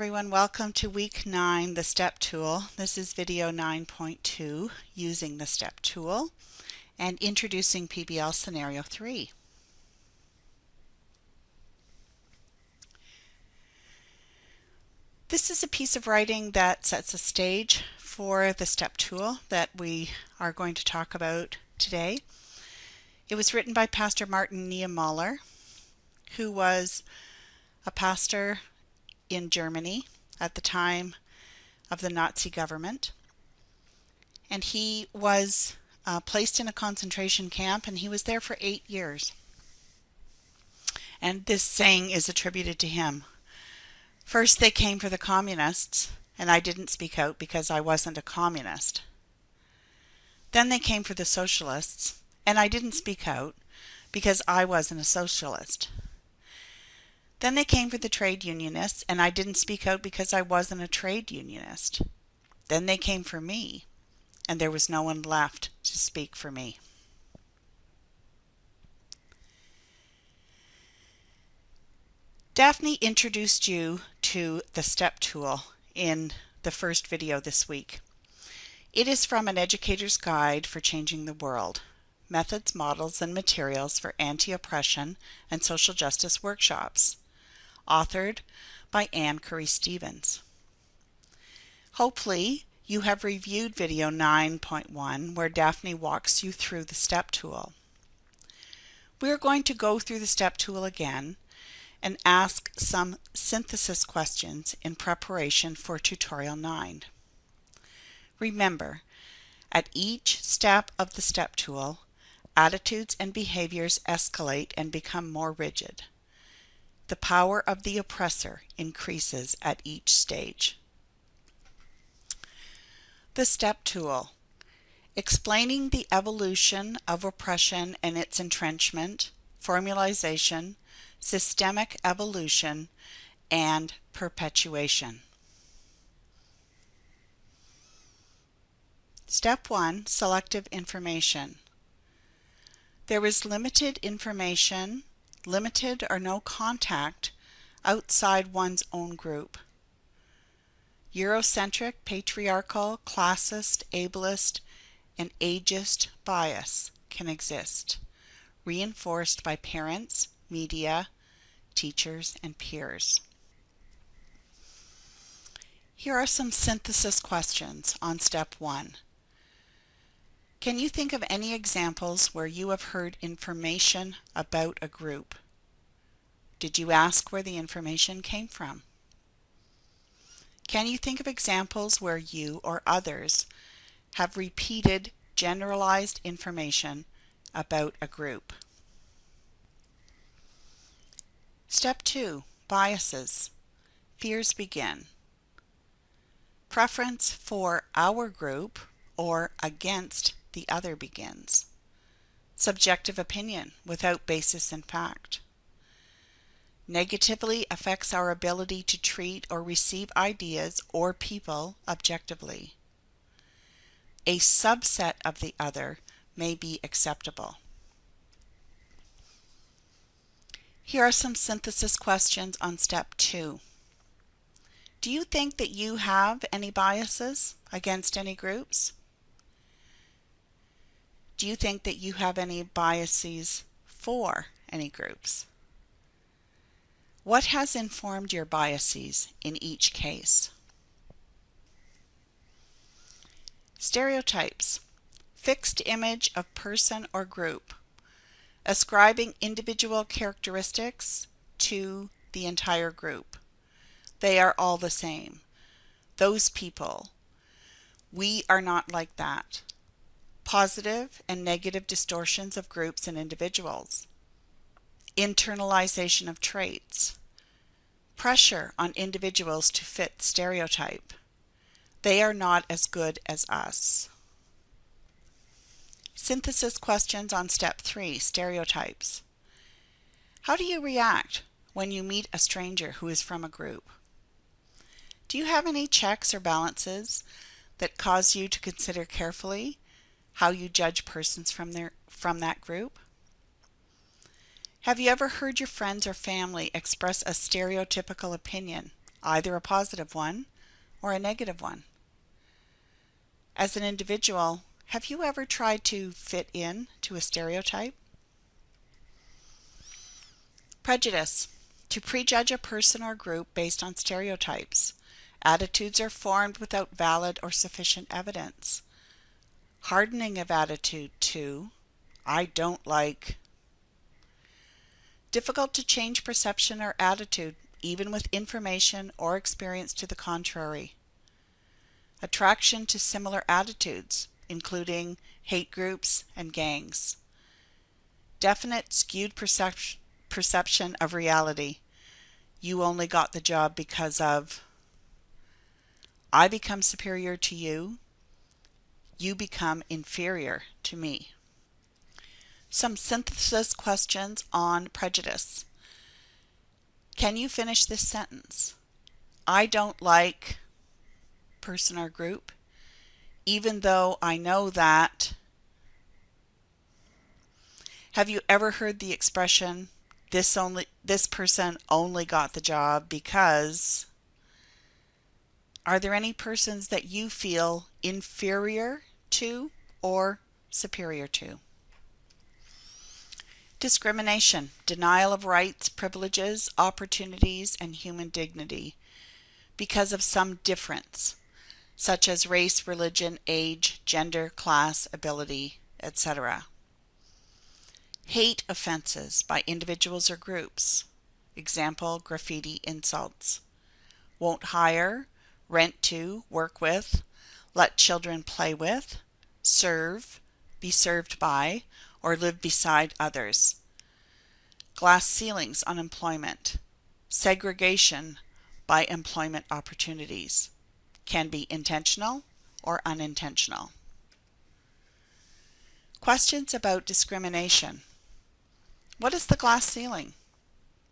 everyone, welcome to week 9, the STEP tool. This is video 9.2, using the STEP tool and introducing PBL scenario 3. This is a piece of writing that sets a stage for the STEP tool that we are going to talk about today. It was written by Pastor Martin Niemöller, who was a pastor in Germany at the time of the Nazi government. And he was uh, placed in a concentration camp and he was there for eight years. And this saying is attributed to him. First, they came for the communists, and I didn't speak out because I wasn't a communist. Then they came for the socialists, and I didn't speak out because I wasn't a socialist. Then they came for the trade unionists, and I didn't speak out because I wasn't a trade unionist. Then they came for me, and there was no one left to speak for me. Daphne introduced you to the STEP tool in the first video this week. It is from an educator's guide for changing the world, methods, models, and materials for anti-oppression and social justice workshops authored by Ann Curry Stevens. Hopefully, you have reviewed video 9.1 where Daphne walks you through the STEP tool. We are going to go through the STEP tool again and ask some synthesis questions in preparation for tutorial 9. Remember, at each step of the STEP tool, attitudes and behaviors escalate and become more rigid. The power of the oppressor increases at each stage. The STEP tool. Explaining the evolution of oppression and its entrenchment, formalization, systemic evolution, and perpetuation. Step 1 Selective Information. There is limited information limited or no contact outside one's own group. Eurocentric, patriarchal, classist, ableist, and ageist bias can exist, reinforced by parents, media, teachers, and peers. Here are some synthesis questions on step one. Can you think of any examples where you have heard information about a group? Did you ask where the information came from? Can you think of examples where you or others have repeated generalized information about a group? Step 2. Biases. Fears begin. Preference for our group or against the other begins. Subjective opinion without basis in fact. Negatively affects our ability to treat or receive ideas or people objectively. A subset of the other may be acceptable. Here are some synthesis questions on step two. Do you think that you have any biases against any groups? Do you think that you have any biases for any groups? What has informed your biases in each case? Stereotypes. Fixed image of person or group. Ascribing individual characteristics to the entire group. They are all the same. Those people. We are not like that positive and negative distortions of groups and individuals, internalization of traits, pressure on individuals to fit stereotype. They are not as good as us. Synthesis questions on step three, stereotypes. How do you react when you meet a stranger who is from a group? Do you have any checks or balances that cause you to consider carefully how you judge persons from their from that group? Have you ever heard your friends or family express a stereotypical opinion either a positive one or a negative one. As an individual, have you ever tried to fit in to a stereotype? Prejudice. To prejudge a person or group based on stereotypes. Attitudes are formed without valid or sufficient evidence. Hardening of attitude to, I don't like. Difficult to change perception or attitude, even with information or experience to the contrary. Attraction to similar attitudes, including hate groups and gangs. Definite skewed perception perception of reality. You only got the job because of I become superior to you. You become inferior to me. Some synthesis questions on prejudice. Can you finish this sentence? I don't like person or group, even though I know that. Have you ever heard the expression, this only this person only got the job because are there any persons that you feel inferior to or superior to? Discrimination, denial of rights, privileges, opportunities, and human dignity because of some difference, such as race, religion, age, gender, class, ability, etc. Hate offenses by individuals or groups. Example, graffiti insults. Won't hire, rent to, work with, let children play with, serve, be served by, or live beside others. Glass ceilings on employment. Segregation by employment opportunities can be intentional or unintentional. Questions about discrimination. What is the glass ceiling?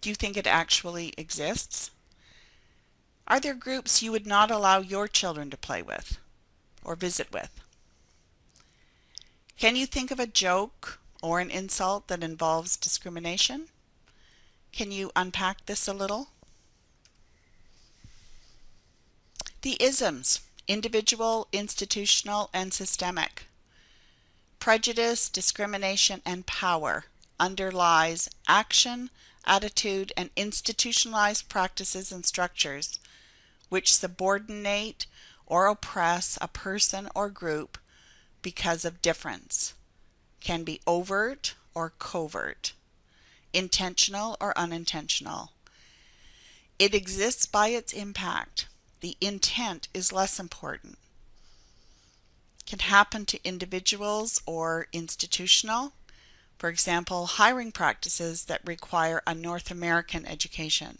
Do you think it actually exists? Are there groups you would not allow your children to play with or visit with? Can you think of a joke or an insult that involves discrimination? Can you unpack this a little? The isms, individual, institutional, and systemic. Prejudice, discrimination, and power underlies action, attitude, and institutionalized practices and structures which subordinate or oppress a person or group because of difference, can be overt or covert, intentional or unintentional. It exists by its impact. The intent is less important. Can happen to individuals or institutional. For example, hiring practices that require a North American education.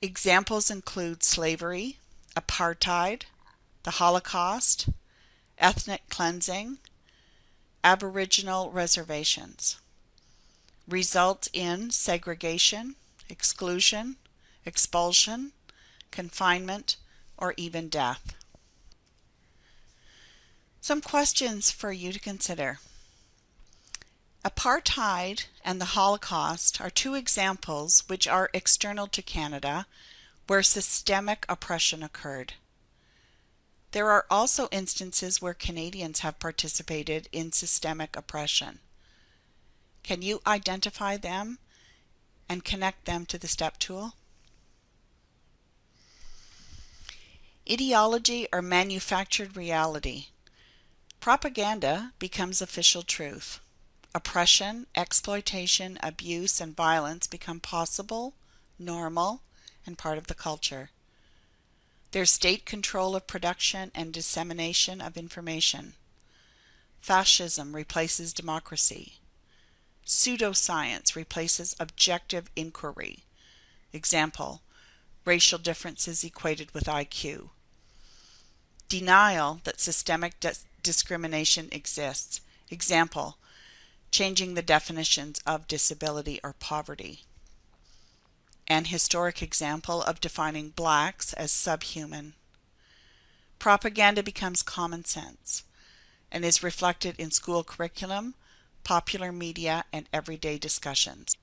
Examples include slavery, apartheid, the Holocaust, ethnic cleansing, Aboriginal reservations. Result in segregation, exclusion, expulsion, confinement, or even death. Some questions for you to consider. Apartheid and the Holocaust are two examples which are external to Canada where systemic oppression occurred. There are also instances where Canadians have participated in systemic oppression. Can you identify them and connect them to the STEP tool? Ideology or manufactured reality. Propaganda becomes official truth. Oppression, exploitation, abuse, and violence become possible, normal, and part of the culture. There's state control of production and dissemination of information. Fascism replaces democracy. Pseudoscience replaces objective inquiry. Example, racial differences equated with IQ. Denial that systemic discrimination exists. Example, changing the definitions of disability or poverty an historic example of defining blacks as subhuman. Propaganda becomes common sense and is reflected in school curriculum, popular media, and everyday discussions.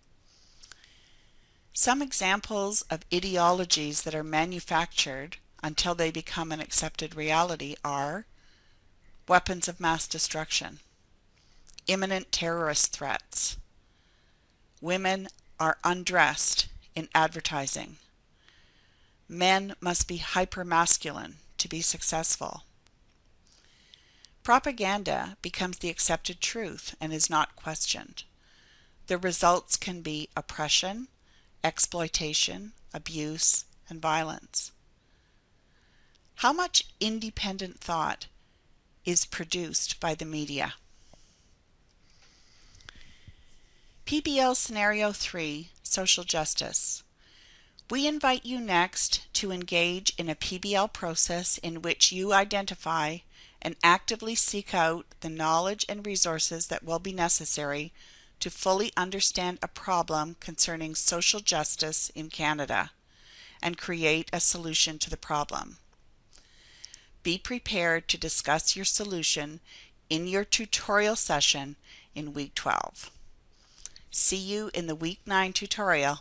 Some examples of ideologies that are manufactured until they become an accepted reality are weapons of mass destruction, imminent terrorist threats, women are undressed in advertising, men must be hypermasculine to be successful. Propaganda becomes the accepted truth and is not questioned. The results can be oppression, exploitation, abuse, and violence. How much independent thought is produced by the media? PBL Scenario 3 Social Justice we invite you next to engage in a PBL process in which you identify and actively seek out the knowledge and resources that will be necessary to fully understand a problem concerning social justice in Canada and create a solution to the problem. Be prepared to discuss your solution in your tutorial session in week 12. See you in the week 9 tutorial.